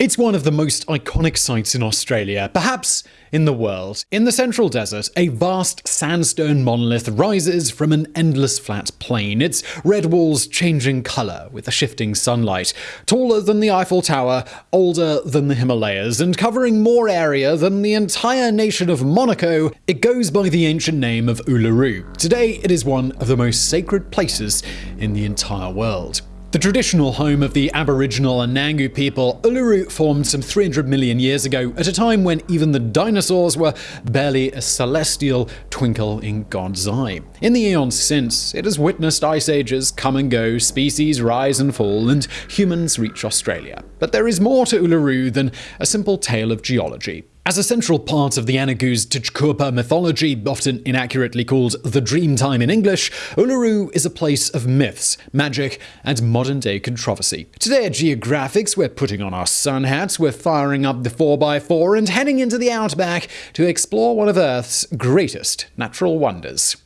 It's one of the most iconic sites in Australia, perhaps in the world. In the central desert, a vast sandstone monolith rises from an endless flat plain, its red walls changing colour with the shifting sunlight. Taller than the Eiffel Tower, older than the Himalayas, and covering more area than the entire nation of Monaco, it goes by the ancient name of Uluru. Today, it is one of the most sacred places in the entire world. The traditional home of the Aboriginal Anangu people, Uluru formed some 300 million years ago, at a time when even the dinosaurs were barely a celestial twinkle in God's eye. In the eons since, it has witnessed ice ages come and go, species rise and fall, and humans reach Australia. But there is more to Uluru than a simple tale of geology. As a central part of the Anangu's Tjukurpa mythology, often inaccurately called the Dreamtime in English, Uluru is a place of myths, magic, and modern day controversy. Today at Geographics, we're putting on our sun hats, we're firing up the 4x4, and heading into the outback to explore one of Earth's greatest natural wonders.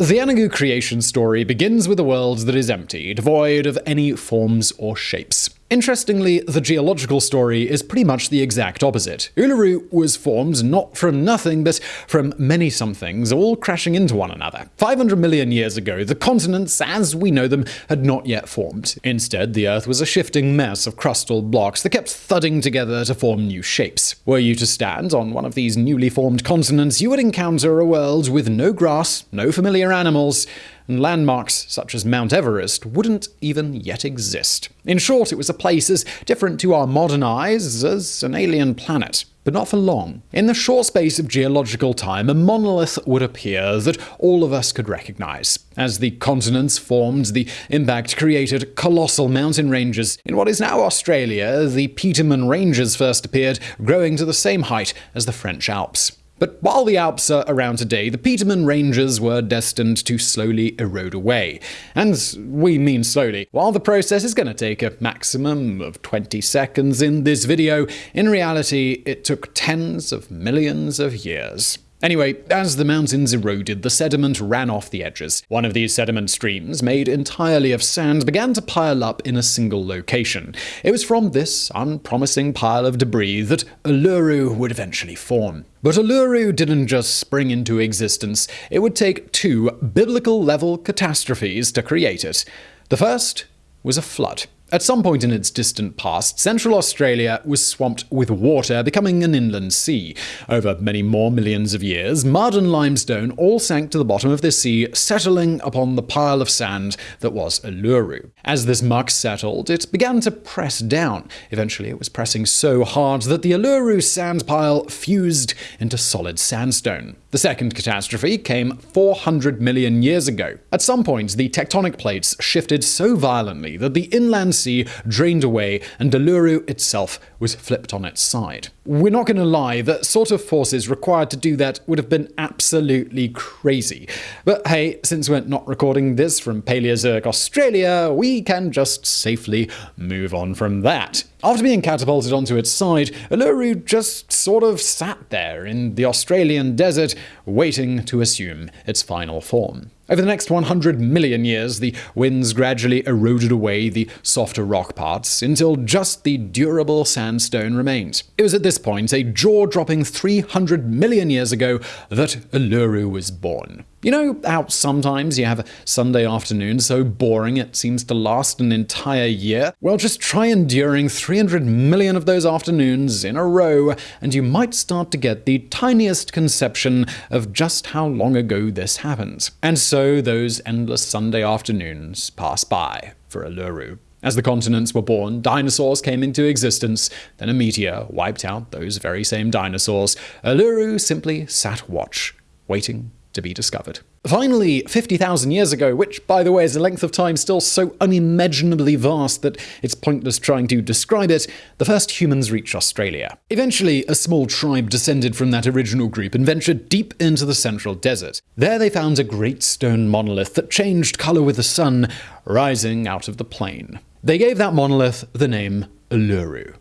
The Anangu creation story begins with a world that is empty, devoid of any forms or shapes. Interestingly, the geological story is pretty much the exact opposite. Uluru was formed not from nothing, but from many somethings, all crashing into one another. 500 million years ago, the continents, as we know them, had not yet formed. Instead, the Earth was a shifting mess of crustal blocks that kept thudding together to form new shapes. Were you to stand on one of these newly formed continents, you would encounter a world with no grass, no familiar animals, and landmarks such as Mount Everest wouldn't even yet exist. In short, it was a place as different to our modern eyes as an alien planet. But not for long. In the short space of geological time, a monolith would appear that all of us could recognize. As the continents formed, the impact created colossal mountain ranges. In what is now Australia, the Petermann Ranges first appeared, growing to the same height as the French Alps. But while the Alps are around today, the Petermann Ranges were destined to slowly erode away. And we mean slowly. While the process is going to take a maximum of 20 seconds in this video, in reality, it took tens of millions of years. Anyway, as the mountains eroded, the sediment ran off the edges. One of these sediment streams, made entirely of sand, began to pile up in a single location. It was from this unpromising pile of debris that Uluru would eventually form. But Uluru didn't just spring into existence, it would take two biblical level catastrophes to create it. The first was a flood. At some point in its distant past, Central Australia was swamped with water, becoming an inland sea. Over many more millions of years, mud and limestone all sank to the bottom of the sea, settling upon the pile of sand that was Uluru. As this muck settled, it began to press down. Eventually, it was pressing so hard that the Uluru sand pile fused into solid sandstone. The second catastrophe came 400 million years ago. At some point, the tectonic plates shifted so violently that the inland sea drained away and Uluru itself was flipped on its side. We're not going to lie, the sort of forces required to do that would have been absolutely crazy. But hey, since we're not recording this from Paleozoic Australia, we can just safely move on from that. After being catapulted onto its side, Uluru just sort of sat there in the Australian desert, waiting to assume its final form. Over the next 100 million years, the winds gradually eroded away the softer rock parts until just the durable sandstone remained. It was at this point, a jaw dropping 300 million years ago, that Uluru was born. You know how sometimes you have a Sunday afternoon so boring it seems to last an entire year? Well, just try enduring 300 million of those afternoons in a row, and you might start to get the tiniest conception of just how long ago this happened. And so those endless Sunday afternoons pass by for Uluru. As the continents were born, dinosaurs came into existence, then a meteor wiped out those very same dinosaurs. Uluru simply sat watch, waiting to be discovered. Finally, 50,000 years ago, which, by the way, is a length of time still so unimaginably vast that it's pointless trying to describe it, the first humans reached Australia. Eventually, a small tribe descended from that original group and ventured deep into the central desert. There they found a great stone monolith that changed color with the sun, rising out of the plain. They gave that monolith the name Uluru.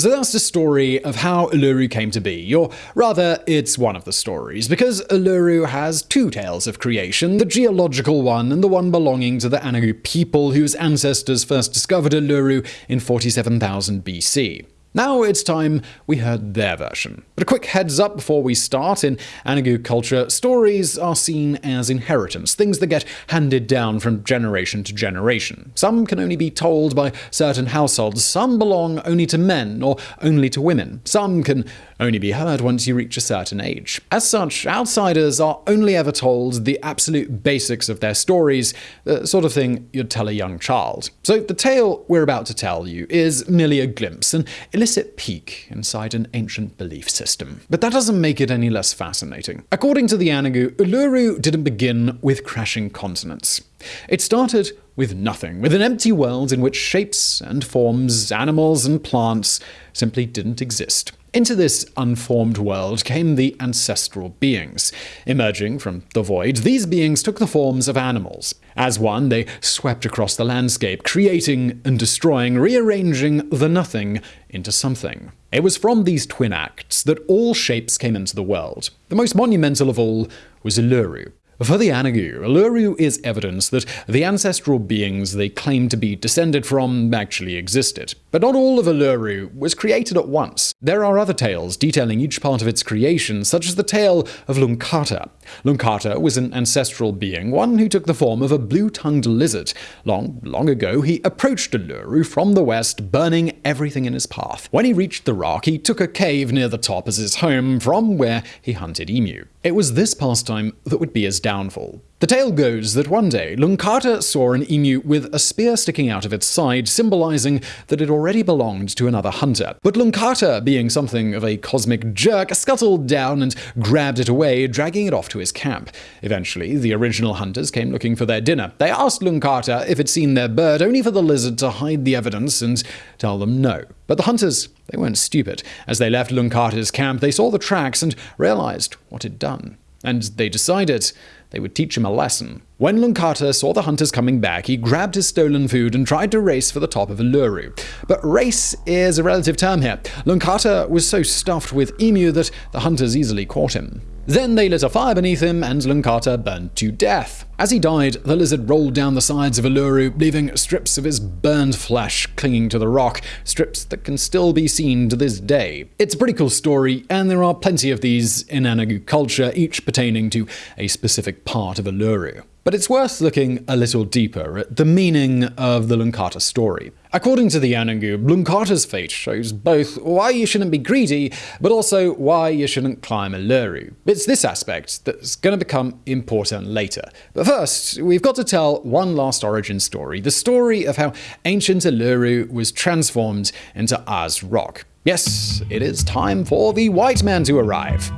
So that's the story of how Uluru came to be, or rather, it's one of the stories, because Uluru has two tales of creation the geological one and the one belonging to the Anangu people whose ancestors first discovered Uluru in 47,000 BC. Now it's time we heard their version. But a quick heads up before we start in Anangu culture, stories are seen as inheritance, things that get handed down from generation to generation. Some can only be told by certain households, some belong only to men or only to women, some can only be heard once you reach a certain age. As such, outsiders are only ever told the absolute basics of their stories, the sort of thing you'd tell a young child. So the tale we're about to tell you is merely a glimpse, an illicit peek inside an ancient belief system. But that doesn't make it any less fascinating. According to the Anangu, Uluru didn't begin with crashing continents. It started with nothing, with an empty world in which shapes and forms, animals and plants simply didn't exist. Into this unformed world came the ancestral beings. Emerging from the void, these beings took the forms of animals. As one, they swept across the landscape, creating and destroying, rearranging the nothing into something. It was from these twin acts that all shapes came into the world. The most monumental of all was Uluru. For the Anangu, Uluru is evidence that the ancestral beings they claim to be descended from actually existed. But not all of Uluru was created at once. There are other tales detailing each part of its creation, such as the tale of Lungkata. Lungkata was an ancestral being, one who took the form of a blue-tongued lizard. Long, long ago, he approached Uluru from the west, burning everything in his path. When he reached the rock, he took a cave near the top as his home, from where he hunted emu. It was this pastime that would be his downfall. The tale goes that one day, Lungkata saw an emu with a spear sticking out of its side, symbolizing that it already belonged to another hunter. But Lungkata, being something of a cosmic jerk, scuttled down and grabbed it away, dragging it off to his camp. Eventually, the original hunters came looking for their dinner. They asked Lungkata if he'd seen their bird, only for the lizard to hide the evidence and tell them no. But the hunters, they weren't stupid. As they left Lungkata's camp, they saw the tracks and realized what had done. And they decided they would teach him a lesson. When Lungkata saw the hunters coming back, he grabbed his stolen food and tried to race for the top of Uluru. But race is a relative term here. Lungkata was so stuffed with emu that the hunters easily caught him. Then they lit a fire beneath him, and Lungkata burned to death. As he died, the lizard rolled down the sides of Uluru, leaving strips of his burned flesh clinging to the rock, strips that can still be seen to this day. It's a pretty cool story, and there are plenty of these in Anangu culture, each pertaining to a specific part of Uluru. But it's worth looking a little deeper at the meaning of the Lungkata story. According to the Anangu, Lungkata's fate shows both why you shouldn't be greedy, but also why you shouldn't climb Uluru. It's this aspect that's going to become important later. But first, we've got to tell one last origin story the story of how ancient Uluru was transformed into Ayers Rock. Yes, it is time for the white man to arrive.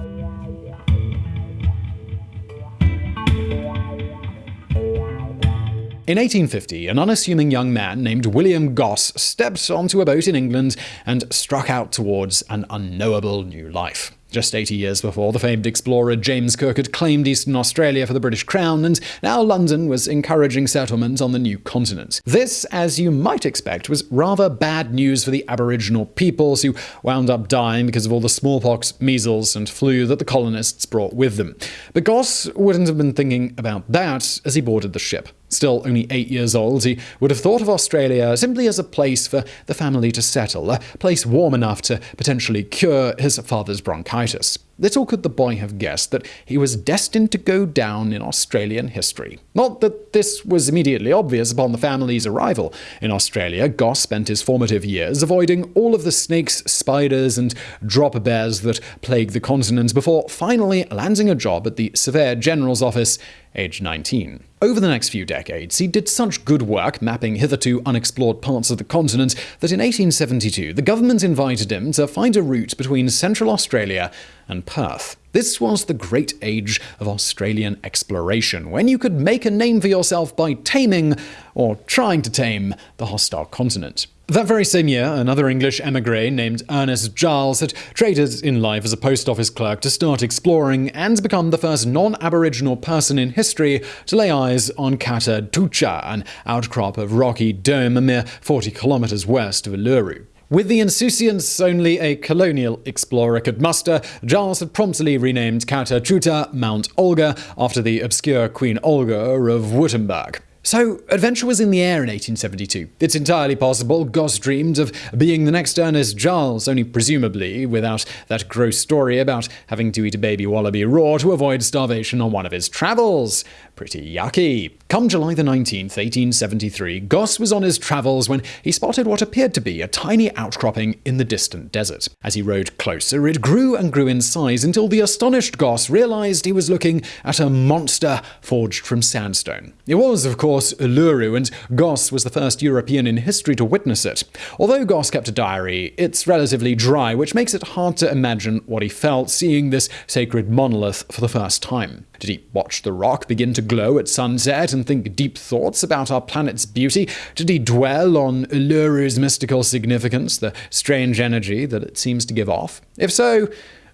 In 1850, an unassuming young man named William Gosse stepped onto a boat in England and struck out towards an unknowable new life. Just 80 years before, the famed explorer James Cook had claimed Eastern Australia for the British Crown, and now London was encouraging settlement on the new continent. This, as you might expect, was rather bad news for the Aboriginal peoples who wound up dying because of all the smallpox, measles, and flu that the colonists brought with them. But Gosse wouldn't have been thinking about that as he boarded the ship. Still only eight years old, he would have thought of Australia simply as a place for the family to settle, a place warm enough to potentially cure his father's bronchitis. Little could the boy have guessed that he was destined to go down in Australian history. Not that this was immediately obvious upon the family's arrival. In Australia, Gosse spent his formative years avoiding all of the snakes, spiders, and drop bears that plague the continent before finally landing a job at the Surveyor General's office age 19. Over the next few decades, he did such good work mapping hitherto unexplored parts of the continent that in 1872 the government invited him to find a route between Central Australia and Perth. This was the great age of Australian exploration, when you could make a name for yourself by taming, or trying to tame, the hostile continent. That very same year, another English emigre named Ernest Giles had traded in life as a post office clerk to start exploring and become the first non Aboriginal person in history to lay eyes on Kata Tjuta, an outcrop of rocky dome a mere 40 kilometers west of Uluru. With the insouciance only a colonial explorer could muster, Giles had promptly renamed Kata Tjuta Mount Olga after the obscure Queen Olga of Württemberg. So, adventure was in the air in 1872. It's entirely possible Gosse dreamed of being the next Ernest Giles, only presumably without that gross story about having to eat a baby wallaby raw to avoid starvation on one of his travels. Pretty yucky. Come July the 19th, 1873, Gosse was on his travels when he spotted what appeared to be a tiny outcropping in the distant desert. As he rode closer, it grew and grew in size until the astonished Gosse realized he was looking at a monster forged from sandstone. It was, of course, Uluru, and Gosse was the first European in history to witness it. Although Gosse kept a diary, it's relatively dry, which makes it hard to imagine what he felt seeing this sacred monolith for the first time. Did he watch the rock begin to glow at sunset and think deep thoughts about our planet's beauty? Did he dwell on Uluru's mystical significance, the strange energy that it seems to give off? If so,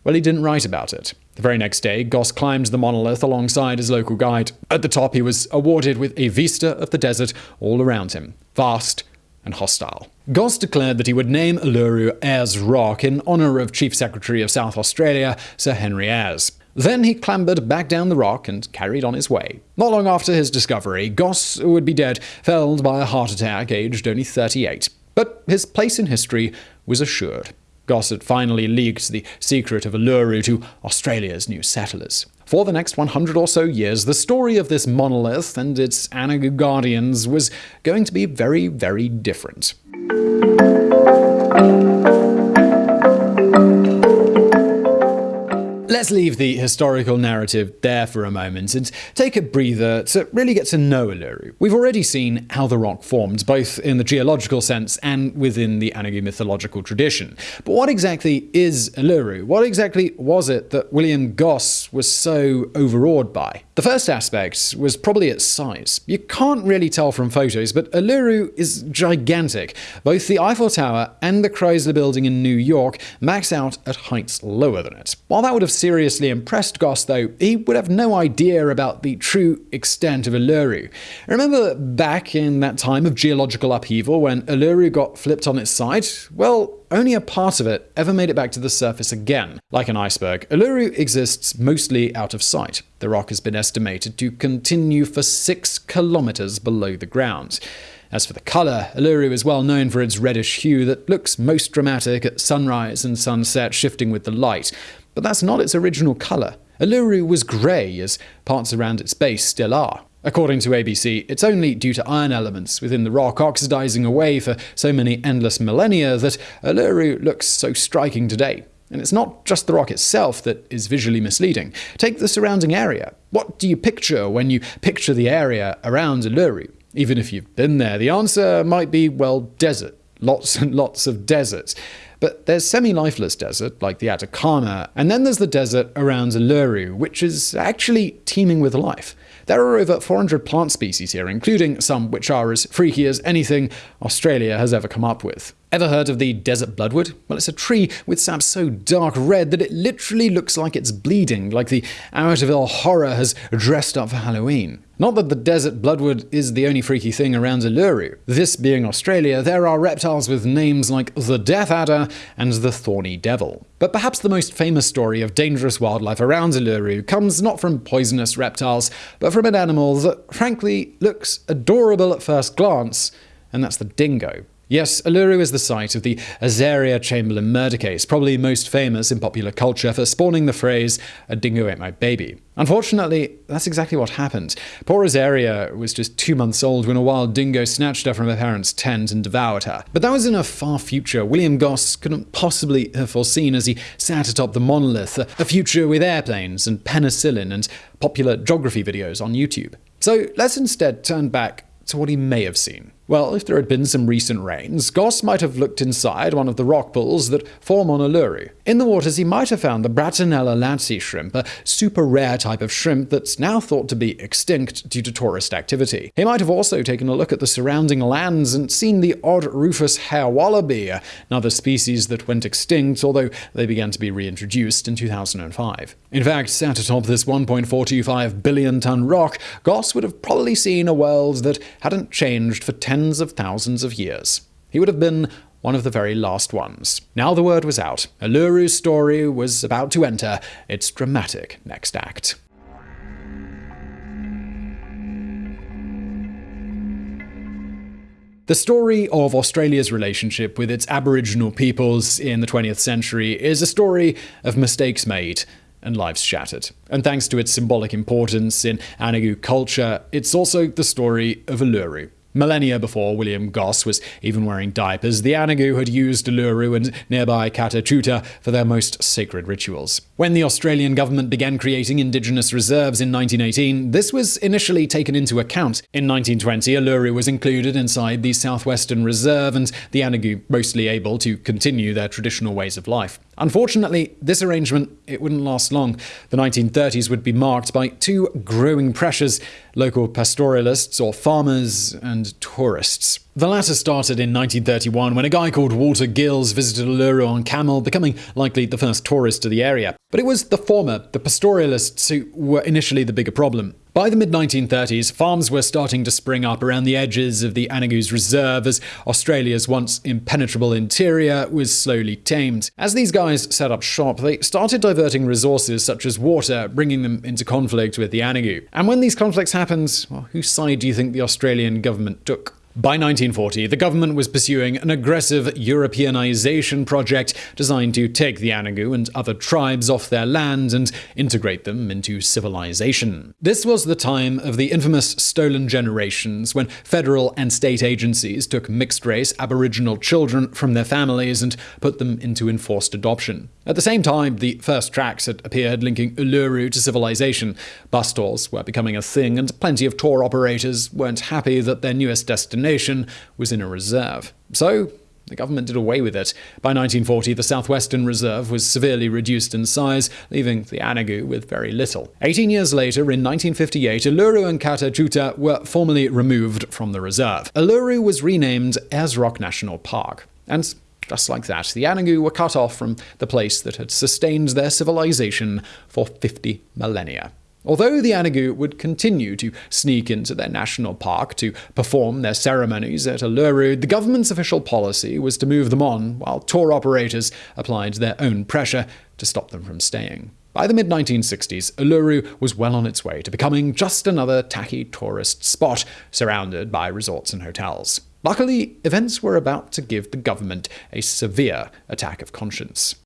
well, he didn't write about it. The very next day, Gosse climbed the monolith alongside his local guide. At the top, he was awarded with a vista of the desert all around him, vast and hostile. Gosse declared that he would name Uluru Ayers Rock in honor of Chief Secretary of South Australia, Sir Henry Ayers. Then he clambered back down the rock and carried on his way. Not long after his discovery, Gosse would be dead, felled by a heart attack, aged only 38. But his place in history was assured. Gosse had finally leaked the secret of Uluru to Australia's new settlers. For the next 100 or so years, the story of this monolith and its Anangu guardians was going to be very, very different. Let's leave the historical narrative there for a moment and take a breather to really get to know Uluru. We've already seen how the rock formed, both in the geological sense and within the Anangu mythological tradition. But what exactly is Uluru? What exactly was it that William Gosse was so overawed by? The first aspect was probably its size. You can't really tell from photos, but Uluru is gigantic. Both the Eiffel Tower and the Chrysler Building in New York max out at heights lower than it. While that would have seriously impressed Gosse, though, he would have no idea about the true extent of Uluru. Remember back in that time of geological upheaval when Uluru got flipped on its side? Well, only a part of it ever made it back to the surface again. Like an iceberg, Uluru exists mostly out of sight. The rock has been estimated to continue for six kilometers below the ground. As for the color, Uluru is well known for its reddish hue that looks most dramatic at sunrise and sunset, shifting with the light. But that's not its original color. Uluru was grey, as parts around its base still are. According to ABC, it's only due to iron elements within the rock oxidizing away for so many endless millennia that Uluru looks so striking today. And it's not just the rock itself that is visually misleading. Take the surrounding area. What do you picture when you picture the area around Uluru? Even if you've been there, the answer might be, well, desert. Lots and lots of deserts. But there's semi-lifeless desert, like the Atacama, and then there's the desert around Uluru, which is actually teeming with life. There are over 400 plant species here, including some which are as freaky as anything Australia has ever come up with. Ever heard of the desert bloodwood? Well, it's a tree with sap so dark red that it literally looks like it's bleeding, like the Amityville horror has dressed up for Halloween. Not that the desert bloodwood is the only freaky thing around Uluru. This being Australia, there are reptiles with names like the Death Adder and the Thorny Devil. But perhaps the most famous story of dangerous wildlife around Uluru comes not from poisonous reptiles, but from an animal that frankly looks adorable at first glance, and that's the dingo. Yes, Uluru is the site of the Azaria Chamberlain murder case, probably most famous in popular culture for spawning the phrase, a dingo ate my baby. Unfortunately, that's exactly what happened. Poor Azaria was just two months old when a wild dingo snatched her from her parents' tent and devoured her. But that was in a far future William Gosse couldn't possibly have foreseen as he sat atop the monolith, a future with airplanes and penicillin and popular geography videos on YouTube. So let's instead turn back to what he may have seen. Well, if there had been some recent rains, Gosse might have looked inside one of the rock pools that form on Uluru. In the waters, he might have found the Branchinella latzi shrimp, a super rare type of shrimp that's now thought to be extinct due to tourist activity. He might have also taken a look at the surrounding lands and seen the odd rufous hare wallaby, another species that went extinct, although they began to be reintroduced in 2005. In fact, sat atop this 1.425 billion ton rock, Gosse would have probably seen a world that hadn't changed for 10 tens of thousands of years. He would have been one of the very last ones. Now the word was out. Uluru's story was about to enter its dramatic next act. The story of Australia's relationship with its Aboriginal peoples in the 20th century is a story of mistakes made and lives shattered. And thanks to its symbolic importance in Anangu culture, it's also the story of Uluru, Millennia before William Gosse was even wearing diapers, the Anangu had used Uluru and nearby Kata Tjuta for their most sacred rituals. When the Australian government began creating indigenous reserves in 1918, this was initially taken into account. In 1920, Uluru was included inside the Southwestern Reserve, and the Anangu mostly able to continue their traditional ways of life. Unfortunately, this arrangement it wouldn't last long. The 1930s would be marked by two growing pressures: local pastoralists or farmers and tourists. The latter started in 1931 when a guy called Walter Gills visited Uluru on camel, becoming likely the first tourist to the area. But it was the former, the pastoralists, who were initially the bigger problem. By the mid 1930s, farms were starting to spring up around the edges of the Anangu's reserve as Australia's once impenetrable interior was slowly tamed. As these guys set up shop, they started diverting resources such as water, bringing them into conflict with the Anangu. And when these conflicts happened, well, whose side do you think the Australian government took? By 1940, the government was pursuing an aggressive Europeanization project designed to take the Anangu and other tribes off their land and integrate them into civilization. This was the time of the infamous Stolen Generations, when federal and state agencies took mixed race Aboriginal children from their families and put them into enforced adoption. At the same time, the first tracks had appeared linking Uluru to civilization. Bus tours were becoming a thing, and plenty of tour operators weren't happy that their newest destination was in a reserve. So, the government did away with it. By 1940, the Southwestern Reserve was severely reduced in size, leaving the Anangu with very little. 18 years later, in 1958, Uluru and Kata Tjuta were formally removed from the reserve. Uluru was renamed Ayers Rock National Park. And just like that, the Anangu were cut off from the place that had sustained their civilization for 50 millennia. Although the Anangu would continue to sneak into their national park to perform their ceremonies at Uluru, the government's official policy was to move them on, while tour operators applied their own pressure to stop them from staying. By the mid 1960s, Uluru was well on its way to becoming just another tacky tourist spot surrounded by resorts and hotels. Luckily, events were about to give the government a severe attack of conscience.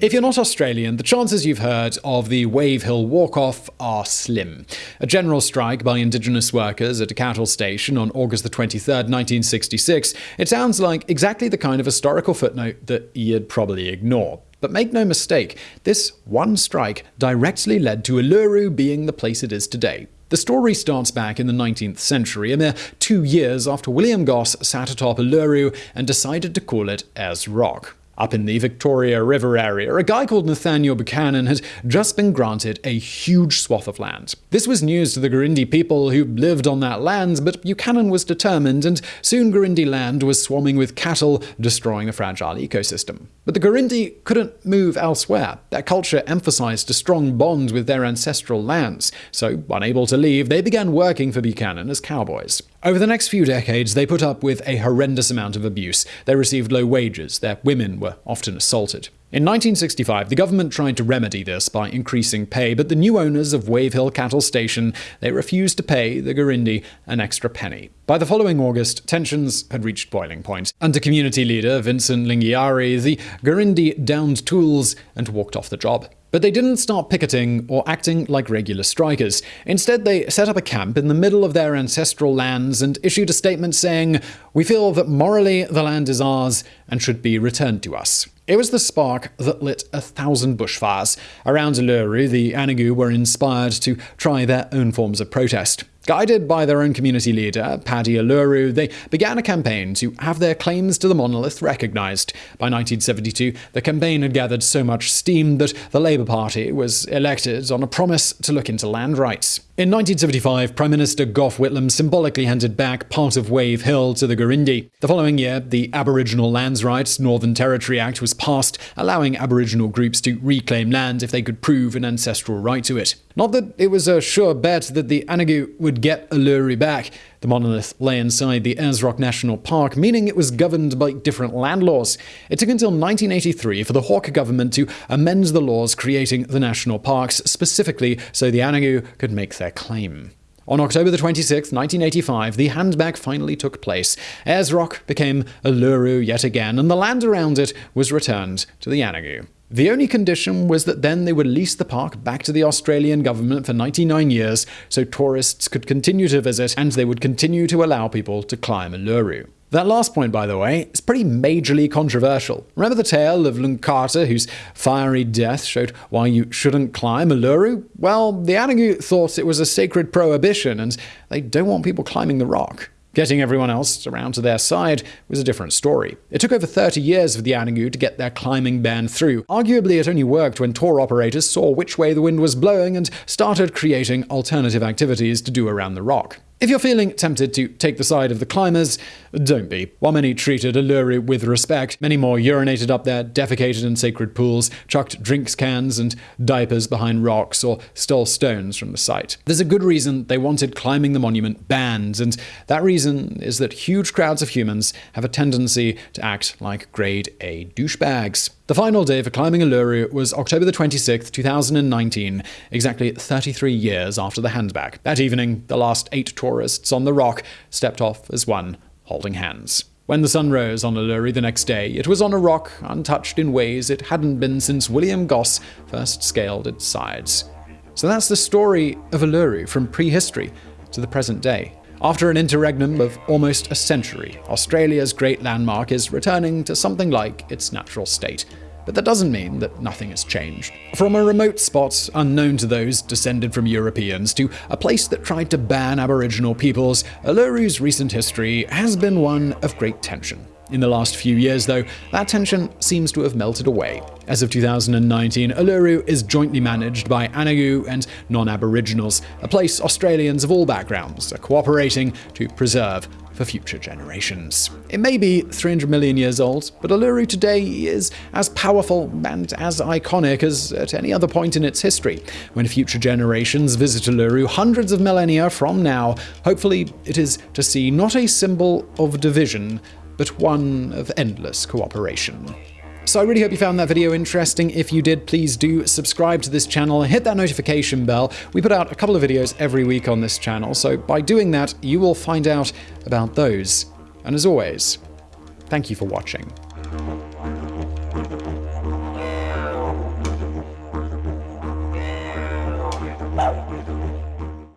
If you're not Australian, the chances you've heard of the Wave Hill Walk Off are slim. A general strike by Indigenous workers at a cattle station on August the 23rd, 1966, it sounds like exactly the kind of historical footnote that you'd probably ignore. But make no mistake, this one strike directly led to Uluru being the place it is today. The story starts back in the 19th century, a mere two years after William Gosse sat atop Uluru and decided to call it Ayers Rock. Up in the Victoria River area, a guy called Nathaniel Buchanan had just been granted a huge swath of land. This was news to the Gurindji people who lived on that land, but Buchanan was determined, and soon Gurindji land was swarming with cattle, destroying the fragile ecosystem. But the Gurindji couldn't move elsewhere. Their culture emphasized a strong bond with their ancestral lands, so, unable to leave, they began working for Buchanan as cowboys. Over the next few decades, they put up with a horrendous amount of abuse. They received low wages, their women were often assaulted. In 1965, the government tried to remedy this by increasing pay, but the new owners of Wave Hill Cattle Station, they refused to pay the Gurindji an extra penny. By the following August, tensions had reached boiling point. Under community leader Vincent Lingiari, the Gurindji downed tools and walked off the job. But they didn't start picketing or acting like regular strikers. Instead, they set up a camp in the middle of their ancestral lands and issued a statement saying, We feel that morally the land is ours and should be returned to us. It was the spark that lit a thousand bushfires. Around Uluru, the Anangu were inspired to try their own forms of protest. Guided by their own community leader, Paddy Uluru, they began a campaign to have their claims to the monolith recognized. By 1972, the campaign had gathered so much steam that the Labour Party was elected on a promise to look into land rights. In 1975, Prime Minister Gough Whitlam symbolically handed back part of Wave Hill to the Gurindji. The following year, the Aboriginal Lands Rights Northern Territory Act was passed, allowing Aboriginal groups to reclaim land if they could prove an ancestral right to it. Not that it was a sure bet that the Anangu would get Uluru back. The monolith lay inside the Ayers National Park, meaning it was governed by different land laws. It took until 1983 for the Hawke government to amend the laws creating the national parks, specifically so the Anangu could make their claim. On October 26, 1985, the handback finally took place. Rock became Uluru yet again, and the land around it was returned to the Anangu. The only condition was that then they would lease the park back to the Australian government for 99 years so tourists could continue to visit and they would continue to allow people to climb Uluru. That last point, by the way, is pretty majorly controversial. Remember the tale of Lungkata, whose fiery death showed why you shouldn't climb Uluru? Well, the Anangu thought it was a sacred prohibition, and they don't want people climbing the rock. Getting everyone else around to their side was a different story. It took over 30 years for the Anangu to get their climbing ban through. Arguably, it only worked when tour operators saw which way the wind was blowing and started creating alternative activities to do around the rock. If you're feeling tempted to take the side of the climbers, don't be. While many treated Uluru with respect, many more urinated up there, defecated in sacred pools, chucked drinks cans and diapers behind rocks, or stole stones from the site. There's a good reason they wanted climbing the monument banned, and that reason is that huge crowds of humans have a tendency to act like grade A douchebags. The final day for climbing Uluru was October the 26th, 2019, exactly 33 years after the handback. That evening, the last eight tourists on the rock stepped off as one, holding hands. When the sun rose on Uluru the next day, it was on a rock untouched in ways it hadn't been since William Gosse first scaled its sides. So that's the story of Uluru from prehistory to the present day. After an interregnum of almost a century, Australia's great landmark is returning to something like its natural state. But that doesn't mean that nothing has changed. From a remote spot unknown to those descended from Europeans to a place that tried to ban Aboriginal peoples, Uluru's recent history has been one of great tension. In the last few years, though, that tension seems to have melted away. As of 2019, Uluru is jointly managed by Anangu and non-Aboriginals, a place Australians of all backgrounds are cooperating to preserve for future generations. It may be 300 million years old, but Uluru today is as powerful and as iconic as at any other point in its history. When future generations visit Uluru hundreds of millennia from now, hopefully it is to see not a symbol of division, but one of endless cooperation. So I really hope you found that video interesting. If you did, please do subscribe to this channel and hit that notification bell. We put out a couple of videos every week on this channel, so by doing that, you will find out about those. And as always, thank you for watching.